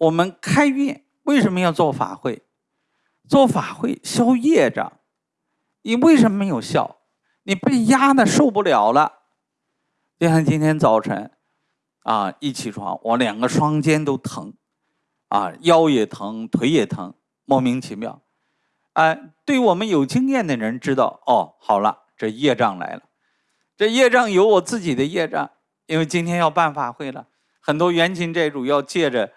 我们开运为什么要做法会？做法会消业障。你为什么没有效？你被压的受不了了。就像今天早晨，啊，一起床我两个双肩都疼，啊，腰也疼，腿也疼，莫名其妙。哎，对我们有经验的人知道，哦，好了，这业障来了。这业障有我自己的业障，因为今天要办法会了，很多冤亲债主要借着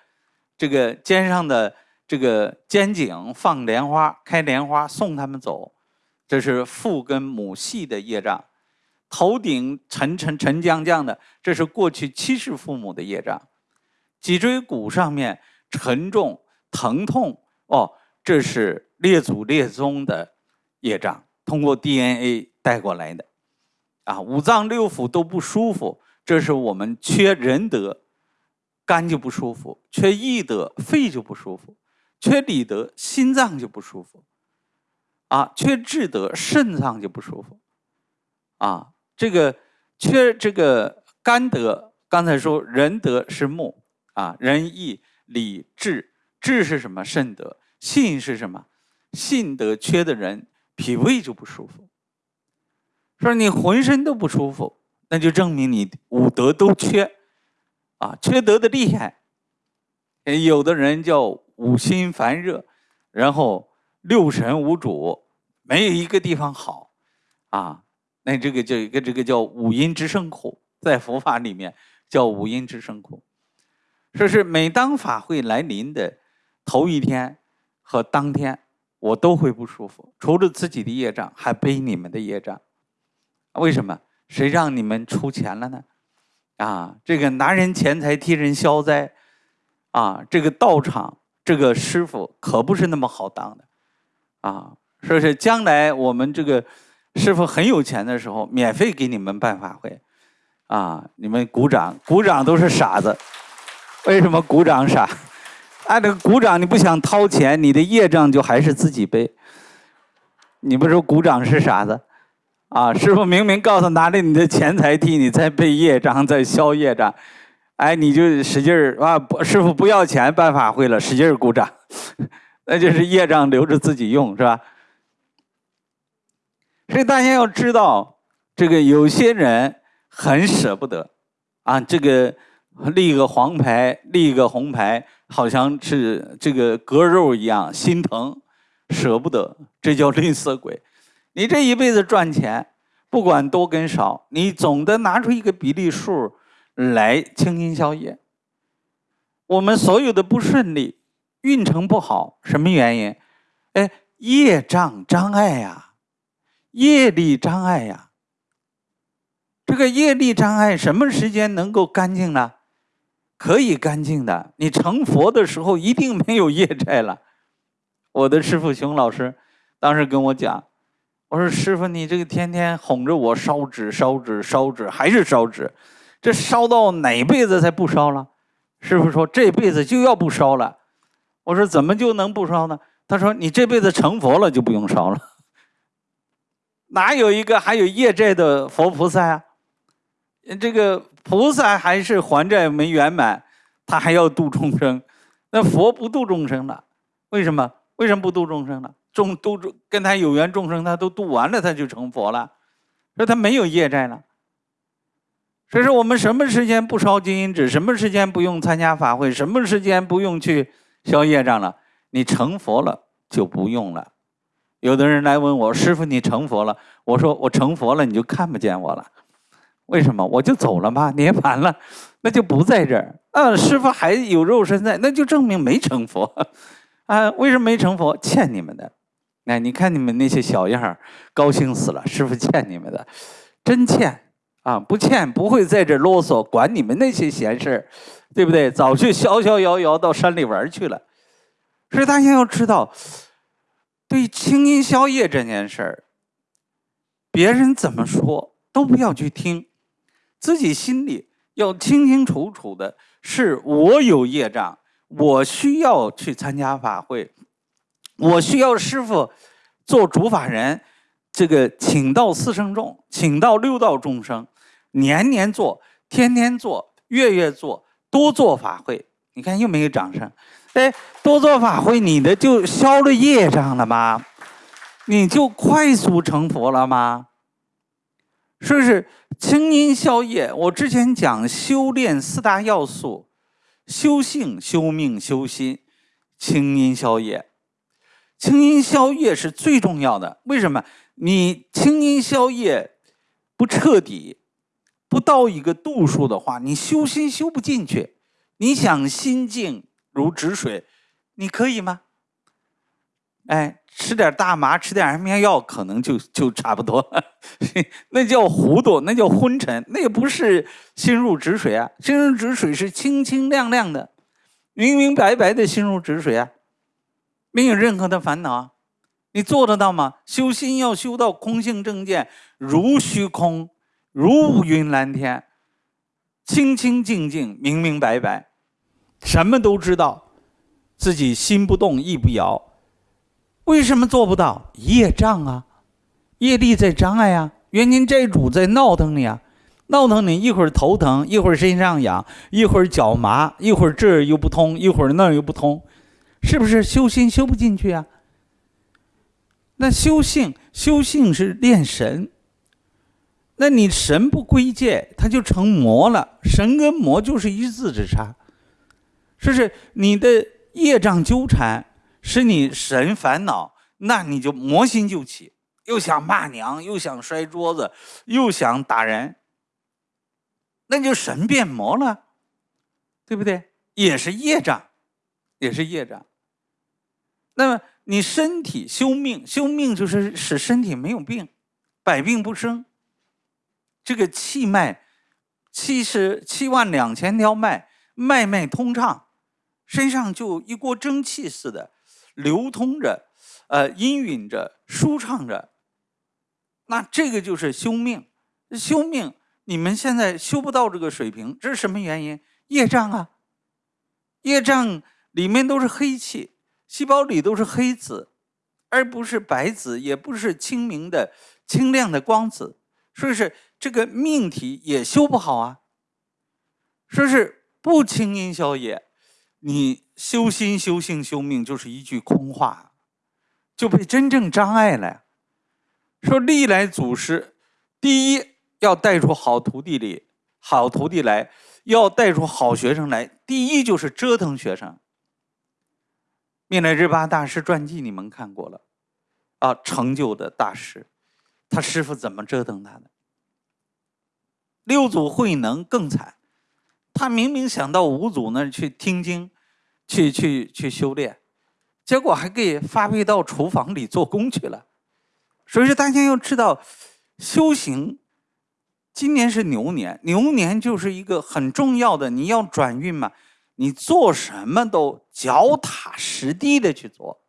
这个肩上的这个肩颈放莲花、开莲花送他们走，这是父跟母系的业障；头顶沉沉沉降降的，这是过去七世父母的业障；脊椎骨上面沉重疼痛，哦，这是列祖列宗的业障，通过 DNA 带过来的。啊，五脏六腑都不舒服，这是我们缺仁德，肝就不舒服；缺义德，肺就不舒服；缺礼德，心脏就不舒服；啊，缺智德，肾脏就不舒服；啊，这个缺这个肝德，刚才说仁德是木啊，仁义礼智，智是什么？肾德，信是什么？信德缺的人，脾胃就不舒服。说你浑身都不舒服，那就证明你五德都缺，啊，缺德的厉害。有的人叫五心烦热，然后六神无主，没有一个地方好，啊，那这个叫一个这个叫五阴之生苦，在佛法里面叫五阴之生苦。说是每当法会来临的头一天和当天，我都会不舒服，除了自己的业障，还背你们的业障。为什么？谁让你们出钱了呢？啊，这个拿人钱财替人消灾，啊，这个道场这个师傅可不是那么好当的，啊，说是将来我们这个师傅很有钱的时候，免费给你们办法会，啊，你们鼓掌，鼓掌都是傻子，为什么鼓掌傻？按这个鼓掌你不想掏钱，你的业障就还是自己背，你不说鼓掌是傻子？啊，师傅明明告诉拿着你的钱财替你在背业障，在消业障，哎，你就使劲儿啊！师傅不要钱办法会了，使劲儿鼓掌，那就是业障留着自己用，是吧？所以大家要知道，这个有些人很舍不得啊，这个立个黄牌，立个红牌，好像是这个割肉一样，心疼，舍不得，这叫吝啬鬼。你这一辈子赚钱，不管多跟少，你总得拿出一个比例数来清心消业。我们所有的不顺利、运程不好，什么原因？哎，业障障碍呀，业力障碍呀。这个业力障碍什么时间能够干净呢？可以干净的，你成佛的时候一定没有业债了。我的师傅熊老师当时跟我讲。我说师傅，你这个天天哄着我烧纸、烧纸、烧纸，还是烧纸，这烧到哪辈子才不烧了？师傅说这辈子就要不烧了。我说怎么就能不烧呢？他说你这辈子成佛了就不用烧了。哪有一个还有业债的佛菩萨啊？这个菩萨还是还债没圆满，他还要度众生。那佛不度众生了，为什么？为什么不度众生呢？众都跟他有缘众生，他都度完了，他就成佛了，说他没有业债了。所以说我们什么时间不烧金银纸，什么时间不用参加法会，什么时间不用去消业障了，你成佛了就不用了。有的人来问我师傅，你成佛了？我说我成佛了，你就看不见我了。为什么？我就走了吗，涅槃了，那就不在这儿。啊，师傅还有肉身在，那就证明没成佛。啊，为什么没成佛？欠你们的。哎，你看你们那些小样儿，高兴死了！师傅欠你们的，真欠啊！不欠不会在这啰嗦，管你们那些闲事儿，对不对？早去逍逍遥遥到山里玩去了。所以大家要知道，对清音消业这件事儿，别人怎么说都不要去听，自己心里要清清楚楚的，是我有业障，我需要去参加法会。我需要师傅做主法人，这个请到四圣众，请到六道众生，年年做，天天做，月月做，多做法会你看又没有掌声。哎，多做法会，你的就消了业障了吗？你就快速成佛了吗？是不是清音消业？我之前讲修炼四大要素：修性、修命、修心。清音消业，清音消业是最重要的。为什么？你清音消业不彻底，不到一个度数的话，你修心修不进去。你想心静如止水，你可以吗？哎，吃点大麻，吃点安眠药，可能就就差不多了。那叫糊涂，那叫昏沉，那也不是心如止水啊。心如止水是清清亮亮的，明明白白的心如止水啊，没有任何的烦恼。你做得到吗？修心要修到空性正见，如虚空，如乌云蓝天，清清净净，明明白白，什么都知道，自己心不动，意不摇。为什么做不到？业障啊，业力在障碍啊，冤亲债主在闹腾你啊，闹腾你一会儿头疼，一会儿身上痒，一会儿脚麻，一会儿这儿又不通，一会儿那儿又不通，是不是修心修不进去啊？那修性，修性是练神。那你神不归界，它就成魔了。神跟魔就是一字之差，是不是？你的业障纠缠。使你神烦恼，那你就魔心就起，又想骂娘，又想摔桌子，又想打人，那就神变魔了，对不对？也是业障，也是业障。那么你身体修命，修命就是使身体没有病，百病不生。这个气脉，七十七万两千条脉，脉脉通畅，身上就一锅蒸汽似的。流通着，呃，氤氲着，舒畅着。那这个就是修命，修命。你们现在修不到这个水平，这是什么原因？业障啊！业障里面都是黑气，细胞里都是黑子，而不是白子，也不是清明的、清亮的光子。说是这个命题也修不好啊。说是不清音消也。你修心、修性、修命，就是一句空话，就被真正障碍了。说历来祖师，第一要带出好徒弟里，好徒弟来，要带出好学生来。第一就是折腾学生。灭来日巴大师传记你们看过了，啊，成就的大师，他师傅怎么折腾他的？六祖慧能更惨，他明明想到五祖那儿去听经。去去去修炼，结果还给发配到厨房里做工去了。所以说，大家要知道，修行，今年是牛年，牛年就是一个很重要的，你要转运嘛，你做什么都脚踏实地的去做，